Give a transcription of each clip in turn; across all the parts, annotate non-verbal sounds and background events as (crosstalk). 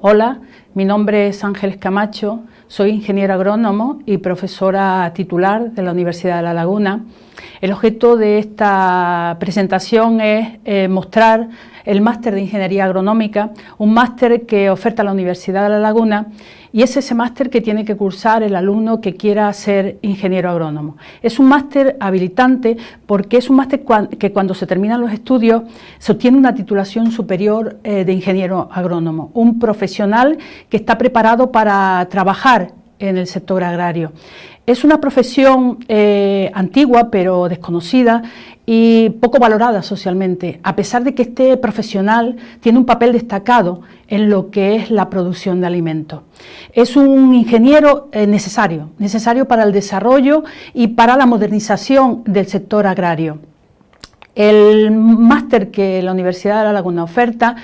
Hola, mi nombre es Ángeles Camacho, soy ingeniero agrónomo y profesora titular de la Universidad de La Laguna. El objeto de esta presentación es eh, mostrar el máster de Ingeniería Agronómica, un máster que oferta la Universidad de La Laguna y es ese máster que tiene que cursar el alumno que quiera ser ingeniero agrónomo. Es un máster habilitante porque es un máster que cuando se terminan los estudios se obtiene una titulación superior eh, de ingeniero agrónomo, un profesional que está preparado para trabajar en el sector agrario. Es una profesión eh, antigua pero desconocida y poco valorada socialmente, a pesar de que este profesional tiene un papel destacado en lo que es la producción de alimentos. Es un ingeniero eh, necesario, necesario para el desarrollo y para la modernización del sector agrario. El máster que la Universidad de La Laguna oferta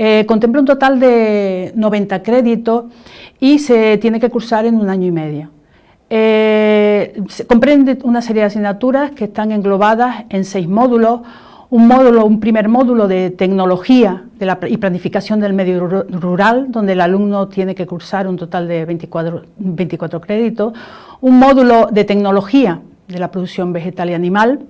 eh, contempla un total de 90 créditos y se tiene que cursar en un año y medio. Eh, comprende una serie de asignaturas que están englobadas en seis módulos, un módulo, un primer módulo de tecnología y planificación del medio rural, donde el alumno tiene que cursar un total de 24, 24 créditos, un módulo de tecnología de la producción vegetal y animal,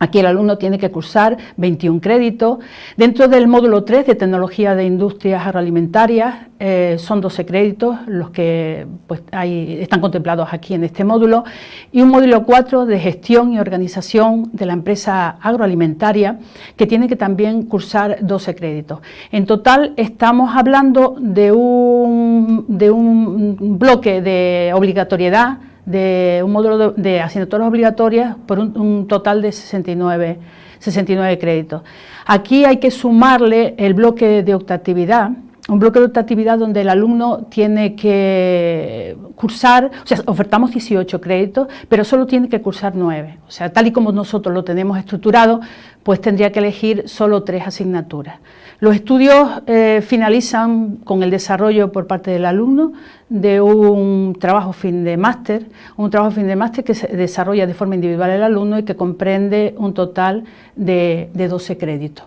Aquí el alumno tiene que cursar 21 créditos. Dentro del módulo 3 de Tecnología de Industrias Agroalimentarias eh, son 12 créditos los que pues, están contemplados aquí en este módulo y un módulo 4 de Gestión y Organización de la Empresa Agroalimentaria que tiene que también cursar 12 créditos. En total estamos hablando de un, de un bloque de obligatoriedad de un módulo de, asignaturas obligatorias por un, total de 69, 69 créditos. Aquí hay que sumarle el bloque de optatividad, un bloque de optatividad donde el alumno tiene que cursar, o sea, ofertamos 18 créditos, pero solo tiene que cursar 9. O sea, tal y como nosotros lo tenemos estructurado, pues tendría que elegir solo tres asignaturas. Los estudios eh, finalizan con el desarrollo por parte del alumno de un trabajo fin de máster, un trabajo fin de máster que se desarrolla de forma individual el alumno y que comprende un total de, 12 créditos.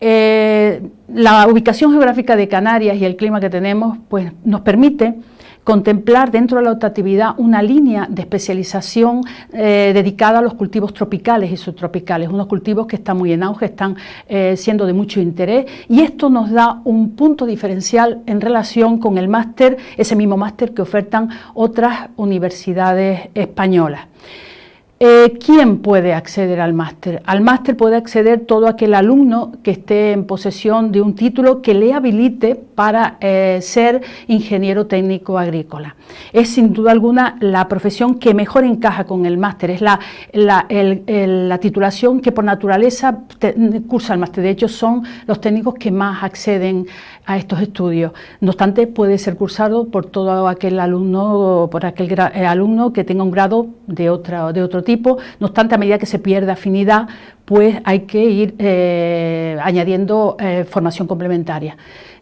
Eh, la ubicación geográfica de Canarias y el clima que tenemos pues, nos permite contemplar dentro de la optatividad una línea de especialización eh, dedicada a los cultivos tropicales y subtropicales, unos cultivos que están muy en auge, están eh, siendo de mucho interés y esto nos da un punto diferencial en relación con el máster, ese mismo máster que ofertan otras universidades españolas. Eh, ¿Quién puede acceder al máster? Al máster puede acceder todo aquel alumno que esté en posesión de un título que le habilite para eh, ser ingeniero técnico agrícola. Es sin duda alguna la profesión que mejor encaja con el máster, es la, la, titulación que por naturaleza cursa el máster. De hecho, son los técnicos que más acceden a estos estudios. No obstante, puede ser cursado por todo aquel alumno, por aquel eh, alumno que tenga un grado de, otra, de otro No obstante, a medida que se pierde afinidad, pues hay que ir eh, añadiendo eh, formación complementaria.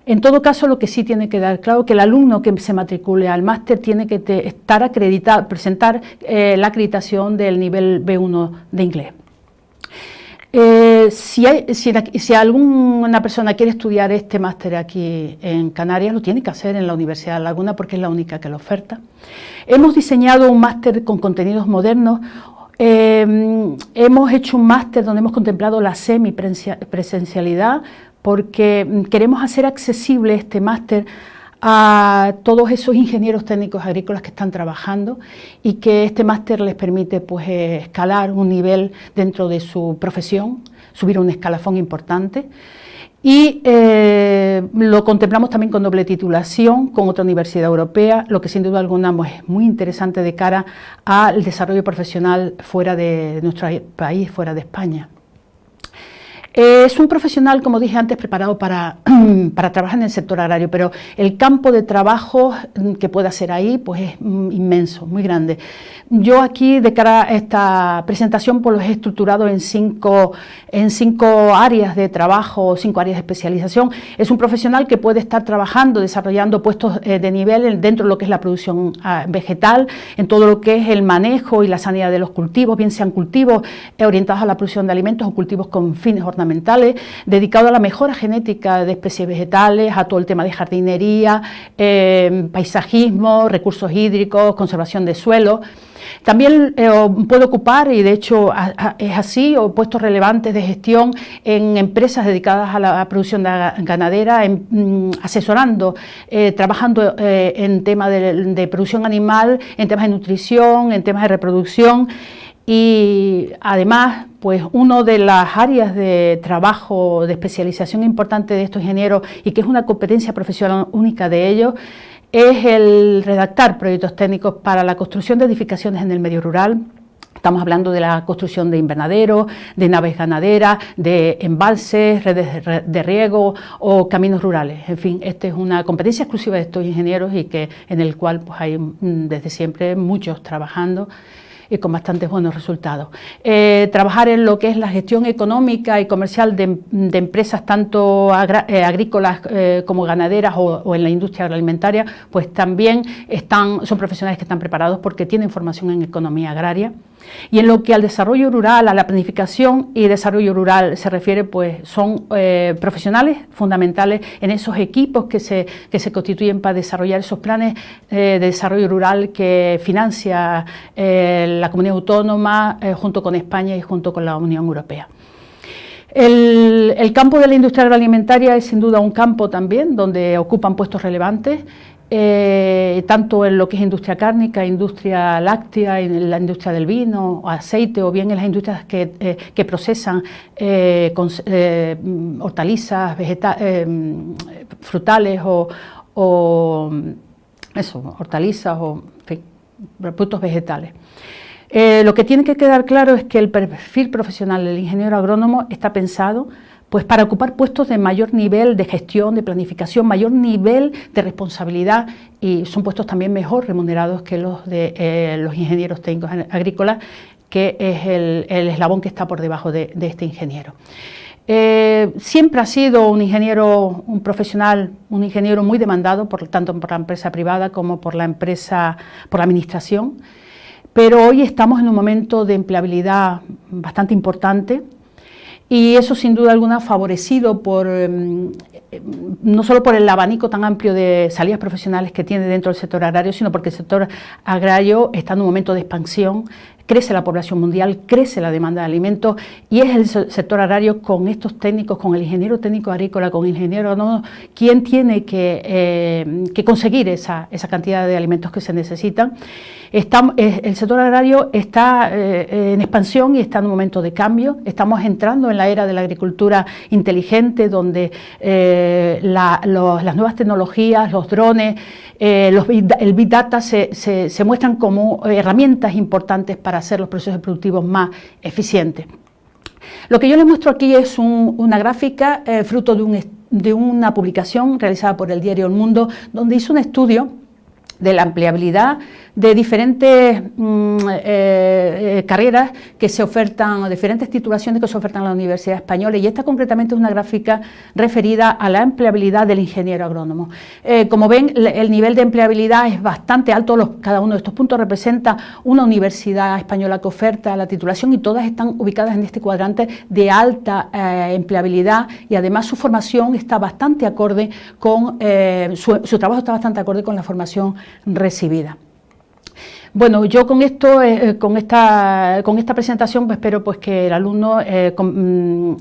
En todo caso, lo que sí tiene que dar claro es que el alumno que se matricule al máster tiene que estar acreditado, presentar la acreditación del nivel B1 de inglés. Eh, si, alguna persona quiere estudiar este máster aquí en Canarias, lo tiene que hacer en la Universidad de Laguna porque es la única que lo oferta. Hemos diseñado un máster con contenidos modernos, eh, hemos hecho un máster donde hemos contemplado la semipresencialidad porque queremos hacer accesible este máster a todos esos ingenieros técnicos agrícolas que están trabajando y que este máster les permite pues, escalar un nivel dentro de su profesión, subir un escalafón importante. Y eh, lo contemplamos también con doble titulación con otra universidad europea, lo que sin duda alguna pues, es muy interesante de cara al desarrollo profesional fuera de nuestro país, fuera de España. Es un profesional, como dije antes, preparado para, (clears throat) para, trabajar en el sector agrario, pero el campo de trabajo que puede hacer ahí pues es inmenso, muy grande. Yo aquí, de cara a esta presentación, pues los he estructurado en cinco, en cinco áreas de trabajo, cinco áreas de especialización. Es un profesional que puede estar trabajando, desarrollando puestos eh, de nivel dentro de lo que es la producción ah, vegetal, en todo lo que es el manejo y la sanidad de los cultivos, bien sean cultivos orientados a la producción de alimentos o cultivos con fines ornamentales, dedicados a la mejora genética de especies vegetales, a todo el tema de jardinería, eh, paisajismo, recursos hídricos, conservación de suelo. También eh, puede ocupar, y de hecho es así, puestos relevantes de gestión en empresas dedicadas a la producción ganadera, mm, asesorando, eh, trabajando eh, en temas de, producción animal, en temas de nutrición, en temas de reproducción y además, pues una de las áreas de trabajo, de especialización importante de estos ingenieros y que es una competencia profesional única de ellos, es el redactar proyectos técnicos para la construcción de edificaciones en el medio rural, Estamos hablando de la construcción de invernaderos, de naves ganaderas, de embalses, redes de riego o caminos rurales. En fin, esta es una competencia exclusiva de estos ingenieros y que en el cual pues, hay mm, desde siempre muchos trabajando con bastantes buenos resultados. Eh, trabajar en lo que es la gestión económica y comercial de, empresas tanto eh, agrícolas eh, como ganaderas o, en la industria agroalimentaria, pues también están, son profesionales que están preparados porque tienen formación en economía agraria. Y en lo que al desarrollo rural, a la planificación y desarrollo rural se refiere, pues son profesionales fundamentales en esos equipos que se, que se constituyen para desarrollar esos planes de desarrollo rural que financia la comunidad autónoma eh, junto con España y junto con la Unión Europea. El, campo de la industria agroalimentaria es sin duda un campo también donde ocupan puestos relevantes, eh, tanto en lo que es industria cárnica, industria láctea, en la industria del vino, aceite o bien en las industrias que, eh, procesan hortalizas, frutales o, o, eso, hortalizas o productos vegetales. Eh, lo que tiene que quedar claro es que el perfil profesional del ingeniero agrónomo está pensado pues para ocupar puestos de mayor nivel de gestión, de planificación, mayor nivel de responsabilidad y son puestos también mejor remunerados que los de eh, los ingenieros técnicos agrícolas, que es el, eslabón que está por debajo de, este ingeniero. Eh, siempre ha sido un ingeniero, un profesional, un ingeniero muy demandado, por, tanto por la empresa privada como por la empresa, por la administración pero hoy estamos en un momento de empleabilidad bastante importante y eso sin duda alguna favorecido por, em, no solo por el abanico tan amplio de salidas profesionales que tiene dentro del sector agrario, sino porque el sector agrario está en un momento de expansión, crece la población mundial, crece la demanda de alimentos y es el sector agrario con estos técnicos, con el ingeniero técnico agrícola, con el ingeniero agrónomo, quien tiene que, eh, conseguir esa, cantidad de alimentos que se necesitan. Eh, el sector agrario está eh, en expansión y está en un momento de cambio. Estamos entrando en la era de la agricultura inteligente, donde las nuevas tecnologías, los drones, el Big Data se, se muestran como herramientas importantes para hacer los procesos productivos más eficientes. Lo que yo les muestro aquí es una gráfica eh, fruto de, de una publicación realizada por el diario El Mundo, donde hizo un estudio de la empleabilidad de diferentes mm, eh, eh, carreras que se ofertan, diferentes titulaciones que se ofertan en la Universidad Española y esta concretamente es una gráfica referida a la empleabilidad del ingeniero agrónomo. Eh, como ven, el nivel de empleabilidad es bastante alto, cada uno de estos puntos representa una universidad española que oferta la titulación y todas están ubicadas en este cuadrante de alta empleabilidad y además su formación está bastante acorde con, su trabajo está bastante acorde con la formación recibida. Bueno, yo con esto, eh, eh, con, esta, con esta presentación, pues, espero pues, que el alumno eh, mm,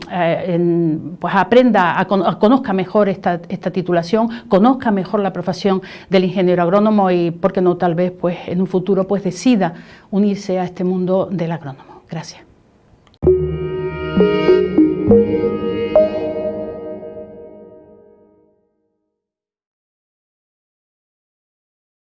pues, aprenda, a, conozca mejor esta, esta, titulación, conozca mejor la profesión del ingeniero agrónomo y, por qué no, tal vez pues, en un futuro pues, decida unirse a este mundo del agrónomo. Gracias.